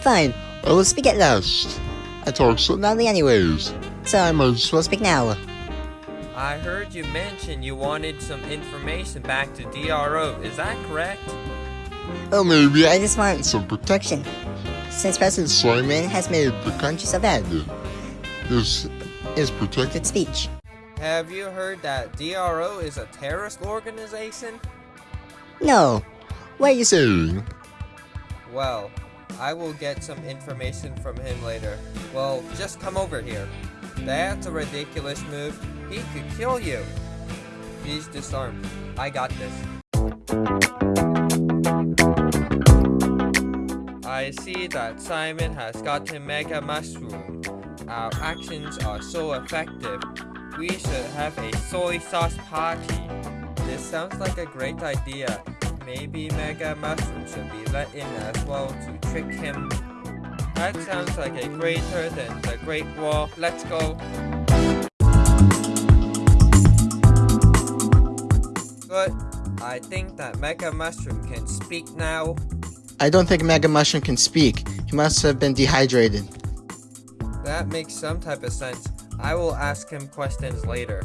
Fine, I will speak at last. I talk so loudly anyways, so I might as well speak now. I heard you mention you wanted some information back to DRO, is that correct? Oh, maybe I just want some protection. Since President Simon has made the country so bad. This is protected speech. Have you heard that DRO is a terrorist organization? No. What are you saying? Well, I will get some information from him later. Well, just come over here. That's a ridiculous move. He could kill you. He's disarmed. I got this. I see that Simon has gotten Mega Mushroom. Our actions are so effective. We should have a soy sauce party. This sounds like a great idea. Maybe Mega Mushroom should be let in as well to trick him. That sounds like a greater than the Great Wall. Let's go. Good. I think that Mega Mushroom can speak now. I don't think Mega Mushroom can speak. He must have been dehydrated. That makes some type of sense. I will ask him questions later.